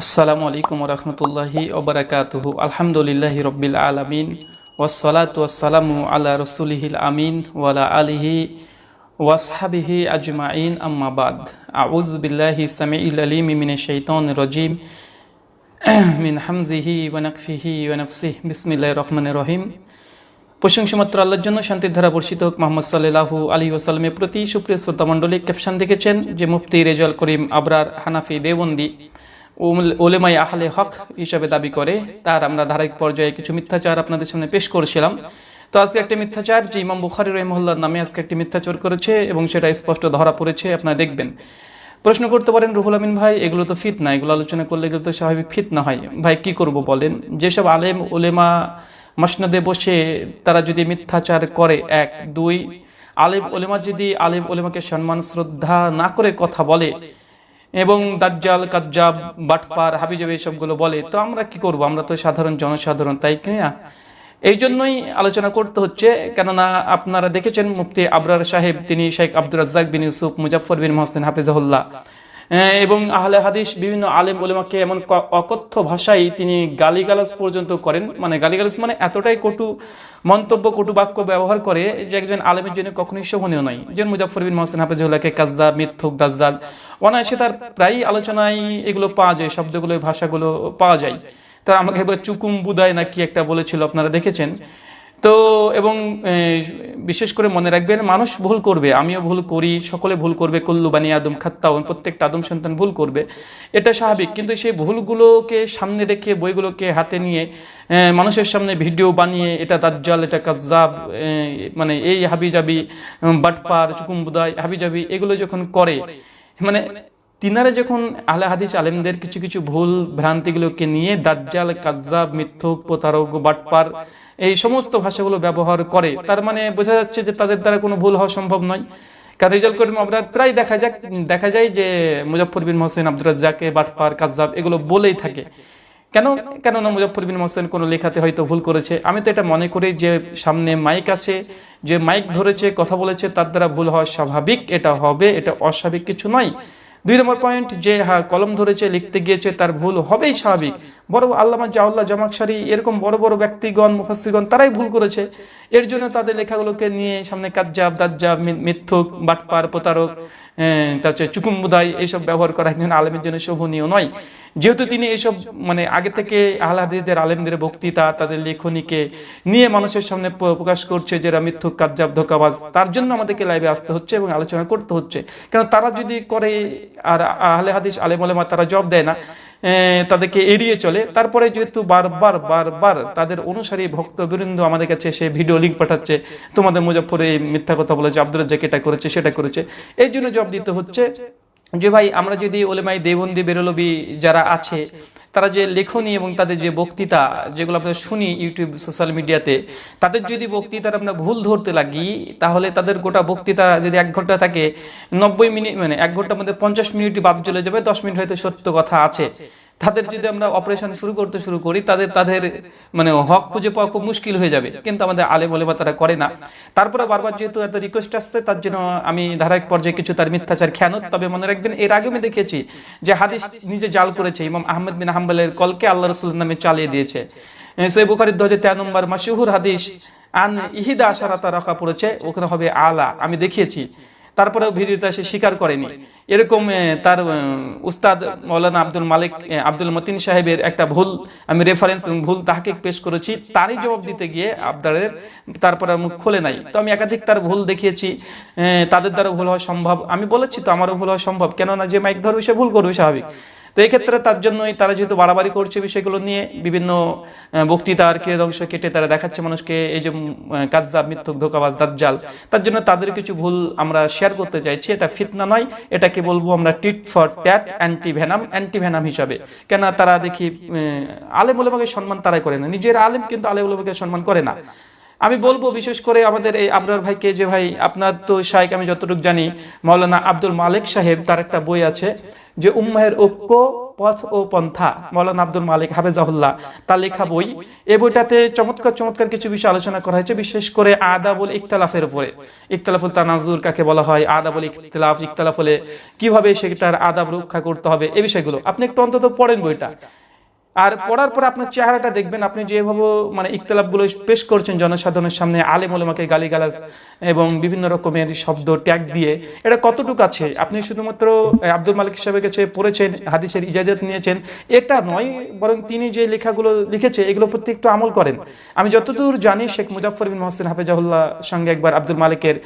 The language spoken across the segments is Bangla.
আসসালামু আলাইকুম রহমতুল্লাহি ওবরাকাতুহু আলহামদুলিল্লাহ রব্বিল আলমিন ওয়াসালাত ওয়াসালামু আলা রসুলিহিল আমিন ওয়ালা আলিহি ওয়াসহাবিহি আজমাইন। আম্মাবাদ আউজ বিল্লাহি সামিউল আলিম মিন শাইতান রজিম। মিন হামজিহি ওয়ানাকফিহি ওয়ানাফসিহ বিসমিল্লাহির রহমানির রহিম। প্রশংসা মাত্র আল্লাহর জন্য শান্তির ধারা বর্ষিত হোক। মোহাম্মদ সাল্লাহু আলী ওসালামের প্রতি সুপ্রিয় শ্রোতামণ্ডলী ক্যাপশন দেখেছেন যে মুফতি রেজাল করিম আবরার হানাফি দেবন্দি ওলেমাই আহলে হক হিসাবে দাবি করে, তার আমরা ধারাবাহিক পর্যায়ে কিছু মিথ্যাচার আপনাদের সামনে পেশ করেছিলাম। তো আজকে একটা মিথ্যাচার, যে ইমাম বুখারি রহমুল্লার নামে আজকে একটি মিথ্যাচার করেছে এবং সেটা স্পষ্ট ধরা পড়েছে, আপনারা দেখবেন। প্রশ্ন করতে পারেন, রুহুল আমিন ভাই, এগুলো তো ফিত না এগুলো আলোচনা করলে এগুলো তো স্বাভাবিক ফিত না হয়। ভাই, কি করব বলেন? যেসব আলেম ওলেমা মসনদে বসে তারা যদি মিথ্যাচার করে, এক, দুই, আলেম ওলেমা যদি আলেম ওলেমাকে সম্মান, শ্রদ্ধা না করে কথা বলে এবং দাজ্জাল, কাজ্জাব, বাটপার, হাবিজাব সবগুলো বলে, তো আমরা কি করব? আমরা তো সাধারণ জনসাধারণ, তাই কিনা এই জন্যই আলোচনা করতে হচ্ছে, কেননা আপনারা দেখেছেন মুফতি আবরার সাহেব, তিনি শেখ আব্দুল রাজ্জাক বিন ইউসুফ মুজাফর বিন মহসেন, হাফিজাহুল্লাহ। এবং আহলে হাদিস বিভিন্ন আলেম ওলেমাকে এমন অকথ্য ভাষায় তিনি গালিগালাজ পর্যন্ত করেন। মানে গালিগালাজ মানে এতটাই কটু মন্তব্য, কটু বাক্য ব্যবহার করে যে একজন আলেমের জন্য কখনোই শোভনীয় নয়। যেমন মুজাফর বিন মহসেন হাফিজুল্লাহকে কাজদা মিথ্যুক, দাজ্জাল, অনায়াসে তার প্রায় আলোচনায় এগুলো পাওয়া যায়, শব্দগুলো, ভাষাগুলো পাওয়া যায়। তার আমাকে একবার চুকুম বুদায় না কি একটা বলেছিল, আপনারা দেখেছেন? তো এবং বিশেষ করে মনে রাখবেন মানুষ ভুল করবে আমিও ভুল করি সকলে ভুল করবে কল্লু বানি আদম খাত্তাউন প্রত্যেকটা আদম সন্তান ভুল করবে এটা স্বাভাবিক কিন্তু সেই ভুলগুলোকে সামনে রেখে বইগুলোকে হাতে নিয়ে মানুষের সামনে ভিডিও বানিয়ে এটা দাজ্জাল এটা কাজ্জাব এ, মানে এই হাবিজাবি বাটপার চুকুম্বুদাই হাবিজাবি এগুলো যখন করে মানে তিনারা যখন আলে হাদিস আলেমদের কিছু কিছু ভুল ভ্রান্তিগুলোকে নিয়ে দাজ্জাল কাজ্জাব মিথ্যুক প্রতারক বাটপার এই সমস্ত ভাষাগুলো ব্যবহার করে। তার মানে বোঝা যাচ্ছে যে তাদের দ্বারা কোনো ভুল হওয়া সম্ভব নয়। কারণ রেজাল্ট করিম আবরার প্রায় দেখা যাক, দেখা যায় যে মুজফর বিন হোসেন আব্দুর রাজ্জাকে, বাটপার, কাজ্জাব এগুলো বলেই থাকে। কেন? কেননা মুজফর বিন হোসেন কোনো লেখাতে হয়তো ভুল করেছে। আমি তো এটা মনে করি যে সামনে মাইক আছে, যে মাইক ধরেছে, কথা বলেছে, তার দ্বারা ভুল হওয়া স্বাভাবিক, এটা হবে, এটা অস্বাভাবিক কিছু নয়। দুই নম্বর পয়েন্ট যে হ্যাঁ কলম ধরেছে, লিখতে গিয়েছে, তার ভুল হবেই স্বাভাবিক। বড় আল্লামা জাউল্লাহ জামাকসারি এরকম বড় বড় ব্যক্তিগণ মুফাসিগণ তারাই ভুল করেছে। এর জন্য তাদের লেখাগুলোকে নিয়ে সামনে কাজ্জাব, দাজ্জাব মিথ্যুক, বাটপার, প্রতারক তারপরে চুকুম্বুদাই, এইসব ব্যবহার করা একজন আলমের জন্য শোভনীয় নয়। যেহেতু তিনি এইসব মানে আগে থেকে আহলাদিসদের আলেমদের বক্তৃতা, তাদের লেখনীকে নিয়ে মানুষের সামনে প্রকাশ করছে যে এরা মিথ্যুক, কাজ্জাব, ধোকাবাজ, তার জন্য আমাদেরকে লাইভে আসতে হচ্ছে এবং আলোচনা করতে হচ্ছে। কারণ তারা যদি করে আর আহলে হাদিস আলেম আলেমা তারা জব দেয় না তাদেরকে এড়িয়ে চলে, তারপরে যেহেতু বারবার বারবার তাদের অনুসারী ভক্তবৃন্দ আমাদের কাছে সে ভিডিও লিঙ্ক পাঠাচ্ছে, তোমাদের মুজফরে এই মিথ্যা কথা বলেছে আব্দুল এটা করেছে, সেটা করেছে, এই জন্য জব দিতে হচ্ছে যে ভাই, আমরা যদি ওলেমাই দেবন্দি বেরোলবি যারা আছে, তারা যে লেখনী এবং তাদের যে বক্তৃতা, যেগুলো আমরা শুনি ইউটিউব, সোশ্যাল মিডিয়াতে, তাদের যদি বক্তৃতার আমরা ভুল ধরতে লাগি, তাহলে তাদের গোটা বক্তৃতা যদি এক ঘণ্টা থাকে, নব্বই মিনিট মানে এক ঘণ্টার মধ্যে পঞ্চাশ মিনিট বাদ চলে যাবে, দশ মিনিট হয়তো সত্য কথা আছে। তাদের যদি আমরা অপারেশন শুরু করতে শুরু করি, তাদের তাদের মানে হক খুঁজে পাওয়া খুব মুশকিল হয়ে যাবে। কিন্তু আমাদের আলে বলে বা তারা করে না। তারপরে বারবার যেহেতু এত রিকোয়েস্ট আসছে, তার জন্য আমি ধারাবাহিক পর্যায়ে কিছু তার মিথ্যাচার, খেয়ানত। তবে মনে রাখবেন, এর আগে আমি দেখেছি যে হাদিস নিজে জাল করেছে। ইমাম আহমেদ বিন হাম্বলের কলকে আল্লাহ রসুল নামে চালিয়ে দিয়েছে। সে বুখারির দু হাজার তেরো নম্বর মাসিহুর হাদিস, আন ইহিদা আশারাতা রাখা পড়েছে। ওখানে হবে আলা। আমি দেখিয়েছি। তারপরেও ভিডিওতে সে স্বীকার করেনি। এরকম তার উস্তাদ মৌলানা আব্দুল মালিক আব্দুল মতিন সাহেবের একটা ভুল আমি রেফারেন্স ভুল তাহাকে পেশ করেছি, তারই জবাব দিতে গিয়ে আবদারের তারপরে মুখ খোলে নাই। তো আমি একাধিক তার ভুল দেখিয়েছি তাদের দ্বারা ভুল হওয়া সম্ভব। আমি বলেছি তো আমারও ভুল হওয়া সম্ভব। কেননা যে মাইক ধরবে সে ভুল করবে, স্বাভাবিক। তো ক্ষেত্রে তার জন্যই তারা যেহেতু বাড়াবাড়ি করছে বিষয়গুলো নিয়ে বিভিন্ন আহ, বক্তৃতার কে অংশ কেটে তারা দেখাচ্ছে মানুষকে এই যে কাজা মিথ্যুক ধোকাবাজ দাজ্জাল তার জন্য তাদের কিছু ভুল আমরা শেয়ার করতে চাইছি। এটা ফিতনা নয় এটাকে বলব আমরা tit for tat anti venom anti venom হিসাবে। কেন তারা দেখি আলেম উলেমাকে সম্মান তারাই করে না। নিজের আলেম কিন্তু আলেম উলেমাকে সম্মান করে না। আমি বলব বিশেষ করে আমাদের এই আবরার ভাইকে যে ভাই আপনার তো শাইক আমি যতটুকু জানি মাওলানা আব্দুল মালিক সাহেব তার একটা বই আছে যে উম্মাহের ঐক্য, পথ ও পন্থা। মৌলানা আব্দুল মালিক হাফেজাহুল্লাহ, তার লেখা বই। এই বইটাতে চমৎকার চমৎকার কিছু বিষয় আলোচনা করা হয়েছে, বিশেষ করে আদাবুল ইকতলাফের উপরে। ইকতলাফুল তানাজুর কাকে বলা হয়? আদাবুল ইকতলাফ ইকতলাফ হলে কীভাবে সেটার আদাব রক্ষা করতে হবে? এই বিষয়গুলো। আপনি একটু অন্তত পড়েন বইটা। আর পড়ার পর আপনার চেহারাটা দেখবেন, আপনি যেভাবে মানে ইকতলাপগুলো পেশ করছেন জনসাধারণের সামনে, আলেম ওলামাকে গালিগালাজ এবং বিভিন্ন রকমের শব্দ, ট্যাগ দিয়ে, এটা কতটুকু আছে? আপনি শুধুমাত্র আব্দুল মালিক সাহেবের কাছে পড়েছেন, হাদিসের ইজাজত নিয়েছেন, এটা নয়, বরং তিনি যে লেখাগুলো লিখেছে এগুলো প্রতি একটু আমল করেন। আমি যতদূর জানি, শেখ মুজাফর বিন মহসিন হাফেজাহুল্লাহ সঙ্গে একবার আব্দুল মালিকের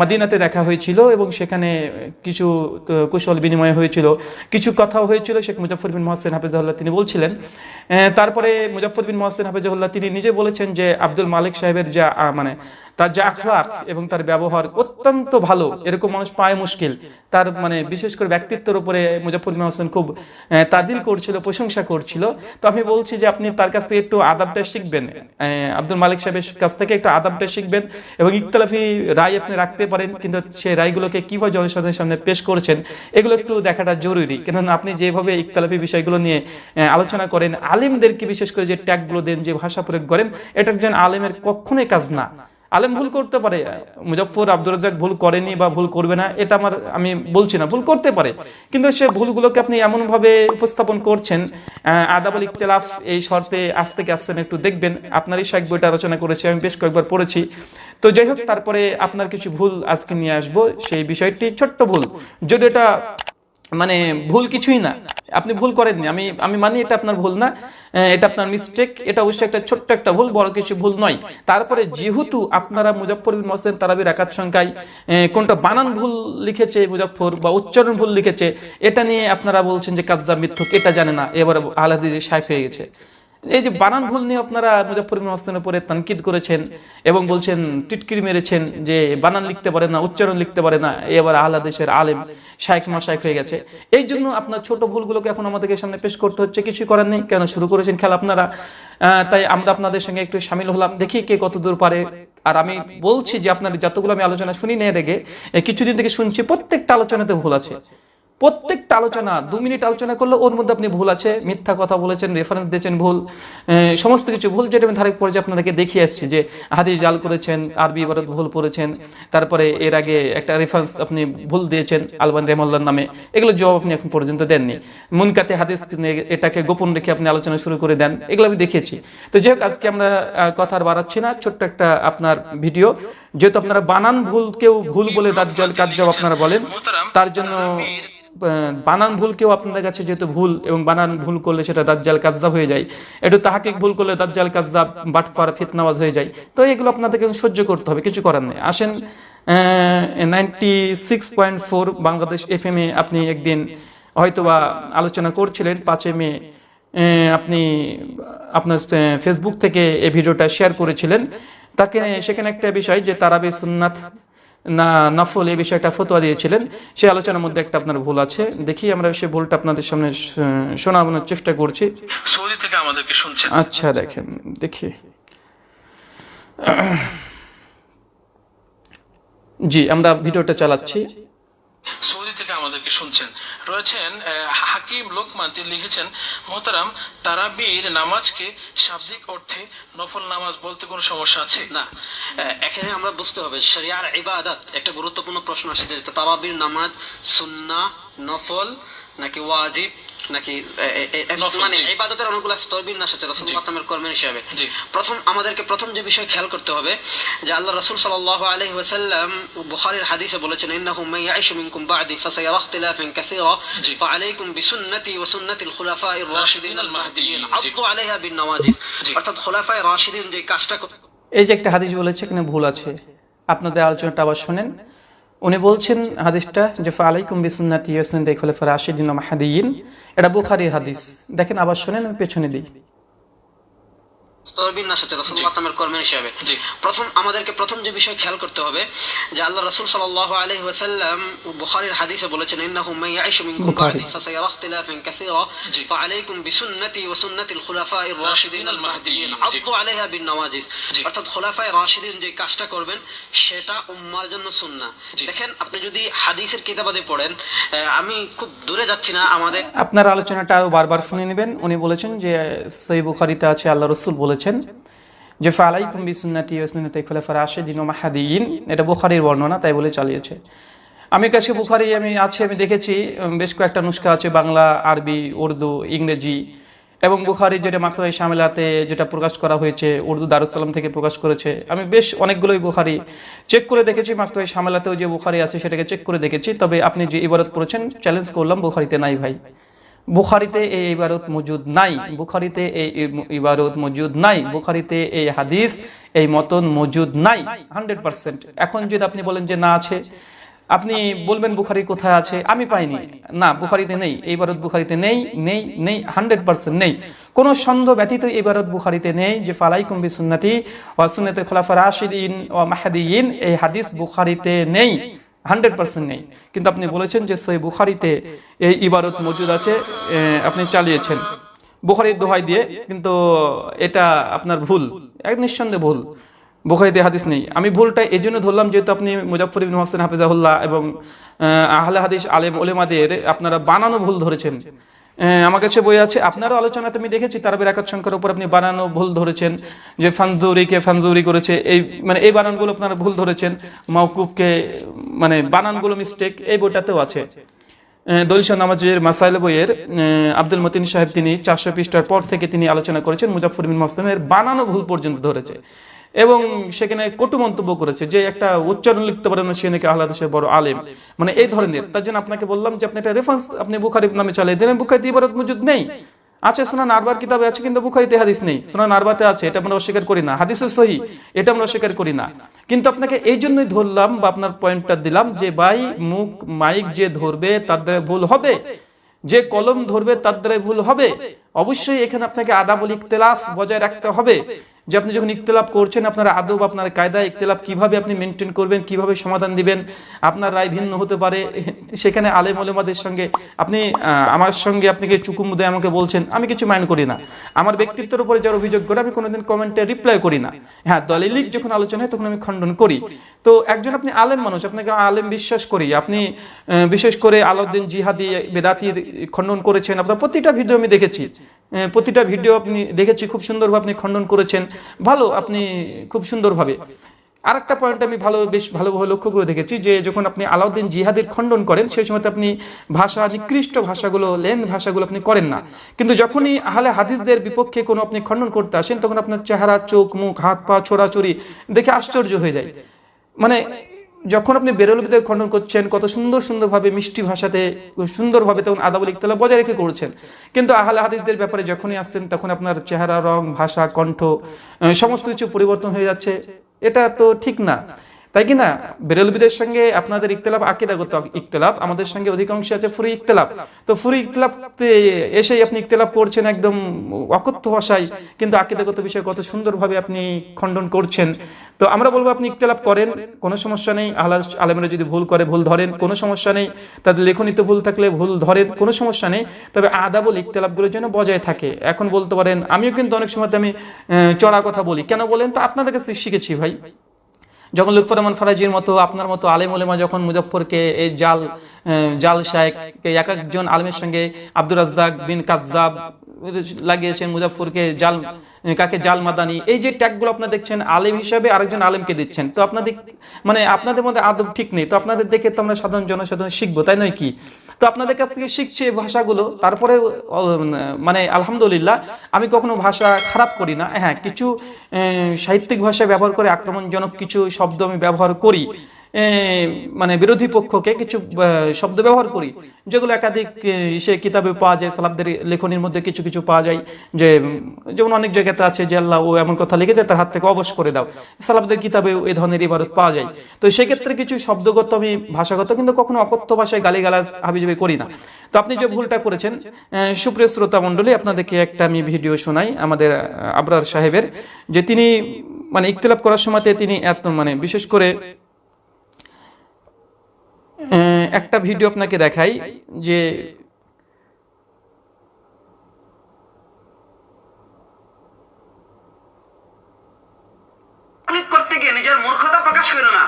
মদিনাতে দেখা হয়েছিল এবং সেখানে কিছু কুশল বিনিময় হয়েছিল, কিছু কথাও হয়েছিল, শেখ মুজাফর বিন মহসিন হাফেজাহুল্লাহ তিনি বলছিলেন। তারপরে মুজাফর বিন মহাসিন হাফেজাহুল্লাহ তিনি নিজে বলেছেন যে আব্দুল মালিক সাহেবের যা মানে তার যে আখলাক এবং তার ব্যবহার অত্যন্ত ভালো, এরকম মানুষ পায় মুশকিল। তার মানে বিশেষ করে ব্যক্তিত্বের উপরে মুজাফর বিন হোসেন খুব তাদিল করছিল, প্রশংসা করছিল। তো আমি বলছি যে আপনি তার কাছ থেকে একটু আদাবটা শিখবেন। আব্দুল মালিক সাহেবের কাছ থেকে একটু আদাবটা শিখবেন এবং ইকতলাফি রায় আপনি রাখতে পারেন, কিন্তু সেই রায়গুলোকে কীভাবে জনসাধারণের সামনে পেশ করছেন, এগুলো একটু দেখাটা জরুরি। কেননা আপনি যেভাবে ইকতলাফি বিষয়গুলো নিয়ে আলোচনা করেন, আলিমদেরকে বিশেষ করে যে ট্যাগগুলো দেন, যে ভাষা প্রয়োগ করেন, এটা একজন আলিমের কখনোই কাজ না। আলেম ভুল করতে পারে। মুজফর আব্দুর রাজাক ভুল করেনি বা ভুল করবে না, এটা আমার, আমি বলছি না, ভুল করতে পারে। কিন্তু সে ভুলগুলোকে আপনি এমনভাবে উপস্থাপন করছেন আদাবল ইকতেলাফ এই শর্তে আজ থেকে আসছেন একটু দেখবেন। আপনারই শাক বইটা আলোচনা করেছি, আমি বেশ কয়েকবার পড়েছি। তো যাই হোক, তারপরে আপনার কিছু ভুল আজকে নিয়ে আসব, সেই বিষয়টি ছোট্ট ভুল। যদি এটা মানে ভুল কিছুই না। আপনি ভুল করেননি। আমি আমি মানি এটা আপনার ভুল না। এটা আপনার মিস্টেক এটা অবশ্যই একটা ছোট্ট একটা ভুল, বড় কিছু ভুল নয়। তারপরে যেহেতু আপনারা মুজফর বিন মহসেন তারাবির একাত সংখ্যায় কোনটা বানান ভুল লিখেছে মুজফর বা উচ্চারণ ভুল লিখেছে, এটা নিয়ে আপনারা বলছেন যে কাজা মিথ্যুক, এটা জানে না। এবার আলাদি সাইফ হয়ে গেছে। এই যে বানান ভুল নিয়ে আপনারা মুজফর বিন মহসেনের উপরে তানকিদ করেছেন এবং বলছেন, টিটকিরি মেরেছেন যে বানান লিখতে পারে না, উচ্চারণ লিখতে পারে না। এবার আহলা দেশের আলেম শাইখ মাশাইখ হয়ে গেছে। এই জন্য আপনার ছোট ভুলগুলোকে এখন আমাদেরকে সামনে পেশ করতে হচ্ছে। কিছু করার নেই, কেন শুরু করেছেন খেলা আপনারা? তাই আমরা আপনাদের সঙ্গে একটু সামিল হলাম, দেখি কে কত দূর পারে। আর আমি বলছি যে আপনার যতগুলো আমি আলোচনা শুনি নিয়ে রেগে কিছুদিন থেকে শুনছি প্রত্যেকটা আলোচনাতে ভুল আছে। প্রত্যেকটা আলোচনা, দু মিনিট আলোচনা করলে ওর মধ্যে আপনি ভুল আছে, মিথ্যা কথা বলেছেন রেফারেন্স দিয়েছেন ভুল সমস্ত কিছু ভুল যেটা আমি ধারে পর্যায়ে আপনাদেরকে দেখিয়ে আসছি যে হাদিস জাল করেছেন, আরবি ইবারত ভুল পড়েছেন তারপরে এর আগে একটা রেফারেন্স আপনি ভুল দিয়েছেন, আলবান রেমল্লার নামে, এগুলো জবাব আপনি এখন পর্যন্ত দেননি। মুনকাতে হাদিস এটাকে গোপন রেখে আপনি আলোচনা শুরু করে দেন, এগুলো আমি দেখিয়েছি। তো যাই হোক, আজকে আমরা কথা আর বাড়াচ্ছি না, ছোট্ট একটা আপনার ভিডিও যেহেতু আপনারা বানান ভুল কেউ ভুল বলে দাজ্জাল কাজ্জাব আপনারা বলেন, তার জন্য বানান ভুল কেউ আপনাদের কাছে যেহেতু ভুল এবং বানান ভুল করলে সেটা দাজ্জাল কাজ্জাব হয়ে যায়। একটু তাহাকে ভুল করলে দাজ্জাল কাজ্জাব বাটফার ফিতনাওয়াজ হয়ে যায়। তো এগুলো আপনাদেরকে সহ্য করতে হবে, কিছু করার নেই। আসেন ninety six point four Bangladesh F M এ আপনি একদিন হয়তোবা আলোচনা করছিলেন পাঁচে মে আপনি আপনার ফেসবুক থেকে এই ভিডিওটা শেয়ার করেছিলেন। তাকে সেখানে একটা বিষয় যে তারাবি সুন্নাত না নফল এই বিষয়টা ফতোয়া দিয়েছিলেন। সেই আলোচনার মধ্যে একটা আপনার ভুল আছে। দেখি আমরা সেই ভুলটা আপনাদের সামনে শ- শোনানোর চেষ্টা করছি। সৌদি থেকে আমাদেরকে শুনছেন। আচ্ছা দেখেন দেখি। জি আমরা ভিডিওটা চালাচ্ছি। সৌদি থেকে আমাদেরকে শুনছেন। রয়েছেন হাকিম লোকমান। তিনি লিখেছেন, মোহতারাম, তারাবির নামাজকে শাব্দিক অর্থে নফল নামাজ বলতে কোনো সমস্যা আছে? না। এখানে আমরা বুঝতে হবে, শরিয়ার ইবাদত একটা গুরুত্বপূর্ণ প্রশ্ন আসছে যে তারাবির নামাজ সুন্না নফল নাকি ওয়াজিব? নাকি মানে ইবাদতের অনেকগুলো স্তর বিন্যাস আছে রাসূলুল্লাহ সাল্লামের কর্মের হিসাবে। প্রথম আমাদেরকে প্রথম যে বিষয় খেয়াল করতে হবে যে আল্লাহ রাসূল সাল্লাল্লাহু আলাইহি ওয়াসাল্লাম বুখারীর হাদিসে বলেছেন ইন্নাহু মান ইয়াইশু মিনকুম বা'দি ফাসায়ারা ইখতিলাফান কাসীরা জি। ফাআলাইকুম বিসুন্নতি ওয়া সুন্নাতিল রাশিদিন আল মাহদিয়িন আলাইহা বিন নওয়াজিজ অর্থাৎ খুলাফায়ে রাশিদিন যে কাজটা এই যে একটা হাদিস বলেছে এখানে ভুল আছে। আপনাদের আলোচনাটা আবার শোনেন। উনি বলছেন হাদিসটা যে ফালাইকুম বিসুন্নাতি সুন্নাতি খলিফা রাশিদিন ফরাশিদিন মাহাদিন এটা বুখারীর হাদিস। দেখেন, আবার শোনেন, আমি পেছনে দিই। রসুল্লাহ তামের কর্মের হিসাবে। প্রথম আমাদেরকে প্রথম যে বিষয় খেয়াল করতে হবে যে আল্লাহ রাসূল সাল্লাল্লাহু আলাইহি ওয়াসাল্লাম বুখারীর হাদিসে বলেছেন ইন্নাহু মান ইয়াঈশু মিনকুম বুখারী। বা'দি ফাসায়ারা ইখতিলাফান কাসীরা। ফাআলাইকুম বিসুন্নতি ওয়া সুন্নতি আল খুলাফায়ে রাশিদিন আল মাহদিয়িন আলাইহা বিন নওয়াজিজ। অর্থাৎ খোলাফায়ে রাশিদিন যে কাজটা করবেন সেটা উম্মার জন্য সুন্নাহ। দেখেন আপনি যদি হাদিসের কিতাবাদে পড়েন আহ, আমি খুব দূরে যাচ্ছি না আমাদের আপনার আলোচনাটা আরও বারবার শুনে নেবেন। উনি বলেছেন যে সই বুখারিতে আছে আল্লাহ রসুল বলেছেন যে, ফালাইকুম বিসুন্নাতি ওয়াসুন্নাতি খোলাফা রাশিদিন ওয়া মাহাদিয়িন। এটা বুখারীর বর্ণনা, তাই বলে চালিয়েছে। আমি কাছে বুখারি, আমি আছে, আমি দেখেছি বেশ কয়েকটা নুস্খা আছে, বাংলা, আরবি, উর্দু, ইংরেজি। এবং বুখারি যেটা মাকড়াই শামেলাতে যেটা প্রকাশ করা হয়েছে, উর্দু দারুসালাম থেকে প্রকাশ করেছে, আমি বেশ অনেকগুলোই বুখারি চেক করে দেখেছি মাকড়াই শামেলাতেও যে বুখারি আছে সেটাকে চেক করে দেখেছি। তবে আপনি যে ইবারত পড়েছেন চ্যালেঞ্জ করলাম বুখারিতে নাই ভাই। বুখারিতে এই ইবারত মজুদ নাই, বুখারিতে এই ইবারত মজুদ নাই, বুখারিতে এই হাদিস এই মতন মজুদ নাই, হান্ড্রেড পার্সেন্ট। এখন যদি আপনি বলেন যে না আছে, আপনি বলবেন বুখারি কোথায় আছে, আমি পাইনি। না, বুখারিতে নেই, এই ভারত বুখারিতে নেই নেই নেই, হান্ড্রেড পার্সেন্ট নেই। কোনো সন্দেহ ব্যতীত এই ভারত বুখারিতে নেই যে ফালাই কুম্বি সুন্নতি ও সুন্নতে খোলাফা রাশিদিন ও মাহাদিন এই হাদিস বুখারিতে নেই। হান্ড্রেড পার্সেন্ট নেই। কিন্তু আপনি বলেছেন যে সেই বুখারিতে এই ইবারত মজুদ আছে আপনি চালিয়েছেন। বুখারির দোহাই দিয়ে কিন্তু এটা আপনার ভুল। এক নিঃসন্দেহে ভুল। বুখারিতে হাদিস নেই। আমি ভুলটা এই জন্য ধরলাম যেহেতু আপনি মুজাফর ইবিন হোসেন হাফিজাহুল্লাহ এবং আহ, আহলে হাদিস আলেম ওলেমাদের আপনারা বানানো ভুল ধরেছেন। আমার কাছে বই আছে। আপনারও আলোচনাতে আমি দেখেছি, তারাবের একাত সংখ্যার উপর আপনি বানানো ভুল ধরেছেন, যে ফানজুরিকে ফানজুরি করেছে, এই মানে এই বানানগুলো আপনারা ভুল ধরেছেন মাউকুবকে মানে বানানগুলো মিস্টেক এই বইটাতেও আছে। দলিশা নামাজের মাসাইল বইয়ের আব্দুল মতিন সাহেব তিনি চারশো পৃষ্ঠার পর থেকে তিনি আলোচনা করেছেন মুজাফর বিন মাসলামের বানানো ভুল পর্যন্ত ধরেছে। এবং সেখানে কটু মন্তব্য করেছে যে একটা উচ্চারণ লিখতে পারে না, সে নাকি আল্লাহ দেশের বড় আলেম। মানে এই ধরনের। তার জন্য আপনাকে বললাম যে আপনি একটা রেফারেন্স আপনি বুখারি নামে চালিয়ে দিলেন, বুখারিতে ইবারত মজুদ নেই। আছে সোনান আরবার কিতাবে আছে, কিন্তু বুখারিতে হাদিস নেই। সোনান আরবাতে আছে, এটা আমরা অস্বীকার করি না। হাদিসের সহি, এটা আমরা অস্বীকার করি না। কিন্তু আপনাকে এই জন্যই ধরলাম বা আপনার পয়েন্টটা দিলাম যে ভাই, মুখ মাইক যে ধরবে, তার দ্বারা ভুল হবে। যে কলম ধরবে, তার দ্বারা ভুল হবে। অবশ্যই এখানে আপনাকে আদাবল ইখতলাফ বজায় রাখতে হবে। যে আপনি যখন ইখতলাফ করছেন, আপনার আদব, আপনার কায়দা ইখতলাফ কীভাবে আপনি মেনটেন করবেন, কীভাবে সমাধান দিবেন, আপনার রায় ভিন্ন হতে পারে। সেখানে আলেম ওলেমাদের সঙ্গে আপনি আমার সঙ্গে আপনাকে চুকুমুদে আমাকে বলছেন? আমি কিছু মাইন্ড করি না। আমার ব্যক্তিত্বের উপরে যার অভিযোগ করে, আমি কোনোদিন কমেন্টে রিপ্লাই করি না। হ্যাঁ দলিলিক যখন আলোচনা হয়, তখন আমি খণ্ডন করি। তো একজন আপনি আলেম মানুষ, আপনাকে আলেম বিশ্বাস করি। আপনি বিশেষ করে আলাউদ্দিন জিহাদি বেদাতির খণ্ডন করেছেন। আপনার প্রতিটা ভিডিও আমি দেখেছি। প্রতিটা ভিডিও আপনি দেখেছি, খুব সুন্দরভাবে আপনি খণ্ডন করেছেন। ভালো, আপনি খুব সুন্দরভাবে। আরেকটা পয়েন্ট আমি ভালো, বেশ ভালোভাবে লক্ষ্য করে দেখেছি যে, যখন আপনি আলাউদ্দিন জিহাদের খণ্ডন করেন, সেই সময়তে আপনি ভাষা নিকৃষ্ট ভাষাগুলো লেন ভাষাগুলো আপনি করেন না। কিন্তু যখনই আহলে হাদিসদের বিপক্ষে কোনো আপনি খণ্ডন করতে আসেন, তখন আপনার চেহারা, চোখ, মুখ, হাত, পা, ছোড়াছড়ি দেখে আশ্চর্য হয়ে যায়। মানে যখন আপনি বেরোলবিদের খণ্ডন করছেন, কত সুন্দর সুন্দরভাবে মিষ্টি ভাষাতে, সুন্দরভাবে তখন আদাবল ইকতলা বজায় রেখে করছেন। কিন্তু আহলে হাদিসদের ব্যাপারে যখনই আসছেন, তখন আপনার চেহারা, রং, ভাষা, কণ্ঠ সমস্ত কিছু পরিবর্তন হয়ে যাচ্ছে। এটা তো ঠিক না। তাই কি না? বেরলবিদের সঙ্গে আপনাদের ইকতলাফ আকিদাগত ইকতলাফ আমাদের সঙ্গে অধিকাংশ আছে ফুরি ইকতলাফ তো ফুরি ইকতলাফ এসেই আপনি ইকতলাফ করছেন একদম অকথ্য ভাষায়, কিন্তু আকিদাগত বিষয় কত সুন্দরভাবে আপনি খণ্ডন করছেন। তো আমরা বলব আপনি ইকতলাফ করেন, কোনো সমস্যা নেই। আহ্লাদ আলেমরা যদি ভুল করে, ভুল ধরেন, কোনো সমস্যা নেই। তাদের লেখনীতে ভুল থাকলে ভুল ধরেন, কোনো সমস্যা নেই। তবে আদাবল ইকতলাফগুলোর জন্য বজায় থাকে। এখন বলতে পারেন, আমিও কিন্তু অনেক সময় আমি চড়া কথা বলি। কেন বলেন? তো আপনাদের কাছে শিখেছি ভাই। যখন লুৎফর রহমান ফারাজির মতো, আপনার মতো আলেম ওলেমা যখন মুজফরকে এই জাল জাল শায়েককে এক একজন আলেমের সঙ্গে আব্দুর রাজ্জাক বিন কাজ্জাব লাগিয়েছেন মুজফরকে জাল, কাকে জাল মাদানি, এই যে ট্যাগগুলো আপনারা দেখছেন, আলেম হিসাবে আরেকজন আলেমকে দিচ্ছেন। তো আপনাদের মানে আপনাদের মধ্যে আদব ঠিক নেই। তো আপনাদের দেখে তো আমরা সাধারণ জনসাধারণ শিখব, তাই নয় কি? তো আপনাদের কাছ থেকে শিখছি এই ভাষাগুলো। তারপরে মানে আলহামদুলিল্লাহ, আমি কখনো ভাষা খারাপ করি না। হ্যাঁ কিছু সাহিত্যিক ভাষা ব্যবহার করে আক্রমণজনক কিছু শব্দ আমি ব্যবহার করি। মানে বিরোধী পক্ষকে কিছু শব্দ ব্যবহার করি, যেগুলো একাধিক সে কিতাবে পাওয়া যায় সালাবদের লেখনির মধ্যে কিছু কিছু পাওয়া যায়, যে, যেমন অনেক জায়গাতে আছে যে, আল্লাহ ও এমন কথা লিখেছে, তার হাত থেকে অবশ করে দাও। সালাবদের কিতাবে এই ধরনের ইবারত পাওয়া যায়। তো সেক্ষেত্রে কিছু শব্দগত আমি ভাষাগত, কিন্তু কখনো অকথ্য ভাষায় গালিগালাজ হাবিজাবি করি না। তো আপনি যে ভুলটা করেছেন সুপ্রিয় শ্রোতা মণ্ডলী, আপনাদেরকে একটা আমি ভিডিও শোনাই, আমাদের আবরার সাহেবের, যে তিনি মানে ইকতলাপ করার সময়তে তিনি এত মানে বিশেষ করে একটা ভিডিও আপনাকে দেখাই যে করতে গিয়ে নিজের মূর্খতা প্রকাশ না।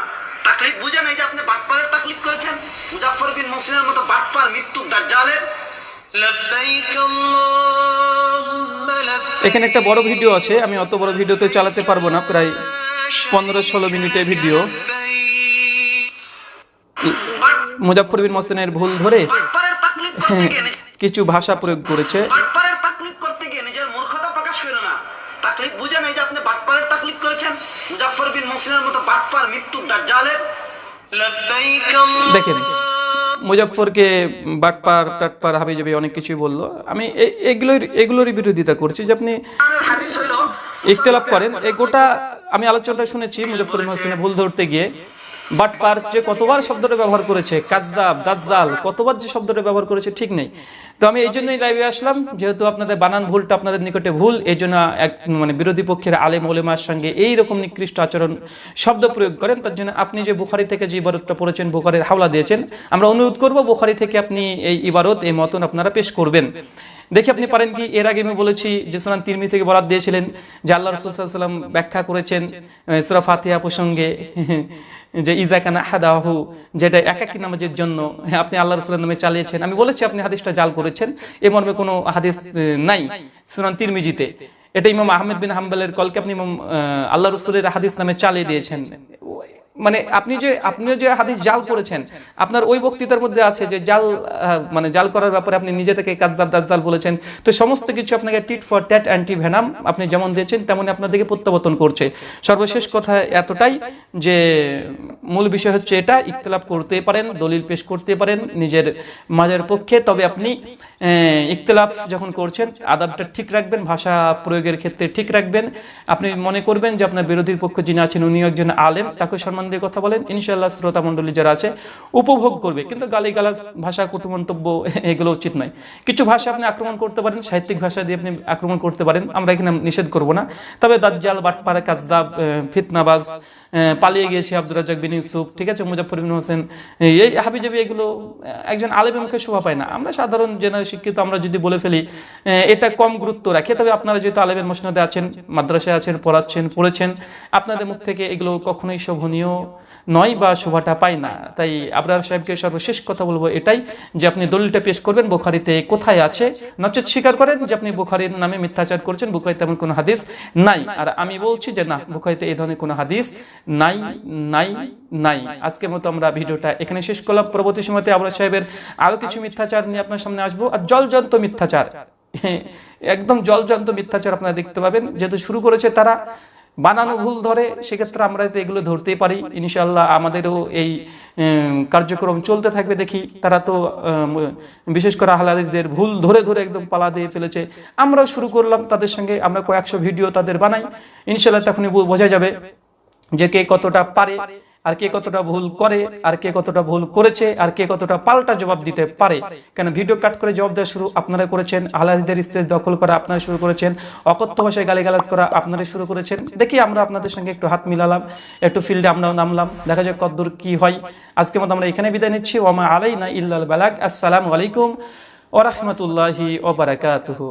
যে আপনি বাটপালের করেছেন? মুজাফর বিন মতো বাটপাল মৃত্যু দাজ্জালের। এখানে একটা বড় ভিডিও আছে আমি অত বড় ভিডিওতে চালাতে পারব না প্রায় পনেরো ষোলো মিনিটের ভিডিও মুজাফর বিন মোসেনের ভুল ধরে কিছু ভাষা প্রয়োগ করেছে। দেখেন মুজাফরকে বাটপার টাটপার হাবি যাবে অনেক কিছুই বলল। আমি এগুলোর এগুলোরই বিরোধিতা করছি যে আপনি ইখতলাফ করেন। এই গোটা আমি আলোচনাটা শুনেছি মুজাফর হোসেনে ভুল ধরতে গিয়ে। বাটপার যে কতবার শব্দটা ব্যবহার করেছে কাজদাব দাজ্জাল কতবার যে শব্দটা ব্যবহার করেছে ঠিক নেই। তো আমি এই জন্যই লাইভে আসলাম, যেহেতু আপনাদের বানান ভুলটা আপনাদের নিকটে ভুল, এই জন্য এক মানে বিরোধী পক্ষের আলেম ওলেমার সঙ্গে এই রকম নিকৃষ্ট আচরণ, শব্দ প্রয়োগ করেন, তার জন্য আপনি যে বুখারি থেকে যে ইবারতটা পড়েছেন, বুখারির হাওলা দিয়েছেন, আমরা অনুরোধ করব বুখারি থেকে আপনি এই ইবারত, এই মতন আপনারা পেশ করবেন। দেখি আপনি পারেন কি, এর আগে আমি বলেছি যে সোনান তিরমি থেকে বরাদ দিয়েছিলেন, যে আল্লাহ রসুল্লাহাম ব্যাখ্যা করেছেন সুরা ফাতিহা প্রসঙ্গে। যে ইজাকানা হাদাহু যেটা একাকি নামাজের জন্য আপনি আল্লাহ রসুলের নামে চালিয়েছেন। আমি বলেছি, আপনি হাদিসটা জাল করেছেন। এ মর্মে কোনো হাদিস নাই। সুনান তিরমিজিতে। এটা ইমাম আহমেদ বিন হাম্বালের কলকে আপনি ইমাম আল্লাহ রসুলের হাদিস নামে চালিয়ে দিয়েছেন। মানে আপনি যে, আপনিও যে হাদিস জাল করেছেন, আপনার ওই বক্তৃতার মধ্যে আছে যে জাল মানে জাল করার ব্যাপারে আপনি নিজে থেকে কাজদাব দাজ্জাল বলেছেন। তো সমস্ত কিছু আপনাকে tit for tat anti venom আপনি যেমন দিয়েছেন, তেমনই আপনাদেরকে প্রত্যাবর্তন করছে। সর্বশেষ কথা এতটাই যে মূল বিষয় হচ্ছে এটা, ইখতলাফ করতে পারেন, দলিল পেশ করতে পারেন, নিজের মাজার পক্ষে। তবে আপনি আহ, ইখতলাফ যখন করছেন আদাবটা ঠিক রাখবেন ভাষা প্রয়োগের ক্ষেত্রে ঠিক রাখবেন। আপনি মনে করবেন যে আপনার বিরোধীর পক্ষ যিনি আছেন উনি একজন আলেম তাকে সম্মান দিয়ে কথা বলেন। ইনশাআল্লাহ শ্রোতা মণ্ডলী যারা আছে উপভোগ করবে। কিন্তু গালিগালাজ ভাষা কটু মন্তব্য এগুলো উচিত নয়। কিছু ভাষা আপনি আক্রমণ করতে পারেন সাহিত্যিক ভাষা দিয়ে আপনি আক্রমণ করতে পারেন। আমরা এখানে নিষেধ করব না। তবে দাজ্জাল বাটপাড়া কাজদাব ফিতনাবাজ পালিয়ে গিয়েছে আব্দুর রাজাক বিন ইউসুফ, ঠিক আছে মুজাফর বিন হোসেন, এই হাবিজাবি এগুলো একজন আলেমের মুখে শোভা পায় না। আমরা সাধারণ জেনারেল শিক্ষিত, আমরা যদি বলে ফেলি এটা কম গুরুত্ব রাখে, তবে আপনারা যেহেতু আলেমের মসনাদে আছেন, মাদ্রাসায় আছেন, পড়াচ্ছেন, পড়েছেন, আপনাদের মুখ থেকে এগুলো কখনোই শোভনীয় নয় বা শোভাটা পায় না। তাই আবরার সাহেবকে সর্বশেষ কথা বলব এটাই যে আপনি দলিলটা পেশ করবেন, বোখারিতে কোথায় আছে। নচেত স্বীকার করেন যে আপনি বুখারির নামে মিথ্যাচার করছেন, বুখারিতে এমন কোনো হাদিস নাই। আর আমি বলছি যে না, বুখারিতে এই ধরনের কোনো হাদিস নাই নাই নাই। আজকের মতো আমরা ভিডিওটা এখানে শেষ করলাম। পরবর্তী সময়তে আবরার সাহেবের আরও কিছু মিথ্যাচার নিয়ে আপনার সামনে আসব। আর জলজন্ত মিথ্যাচার, একদম জলজন্ত মিথ্যাচার আপনারা দেখতে পাবেন। যেহেতু শুরু করেছে তারা বানানো ভুল ধরে, সেক্ষেত্রে আমরা তো এগুলো ধরতেই পারি। ইনশাল্লাহ আমাদেরও এই কার্যক্রম চলতে থাকবে দেখি। তারা তো বিশেষ করে আহলাদিসদের ভুল ধরে ধরে একদম পালা দিয়ে ফেলেছে। আমরা শুরু করলাম তাদের সঙ্গে, আমরা কয়েকশো ভিডিও তাদের বানাই। ইনশাল্লাহ তখনই বোঝা যাবে যে কে কতটা পারে। আর কে কতটা ভুল করে, আর কে কতটা ভুল করেছে, আর কে কতটা পাল্টা জবাব দিতে পারে। কেন ভিডিও কাট করে জবাব দেওয়া শুরু আপনারা করেছেন আহলাদিদের স্টেজ দখল করা আপনারা শুরু করেছেন, অকথ্য ভাষায় গালিগালাজ করা আপনারা শুরু করেছেন। দেখি আমরা আপনাদের সঙ্গে একটু হাত মিলালাম, একটু ফিল্ডে আমরাও নামলাম, দেখা যাক কতদূর কি হয়। আজকের মতো আমরা এখানে বিদায় নিচ্ছি। ওমা আলাই আলাইনা ইল্লাল বালাক আসসালামু আলাইকুম ওরহমতুল্লাহি ওবারাকাতুহু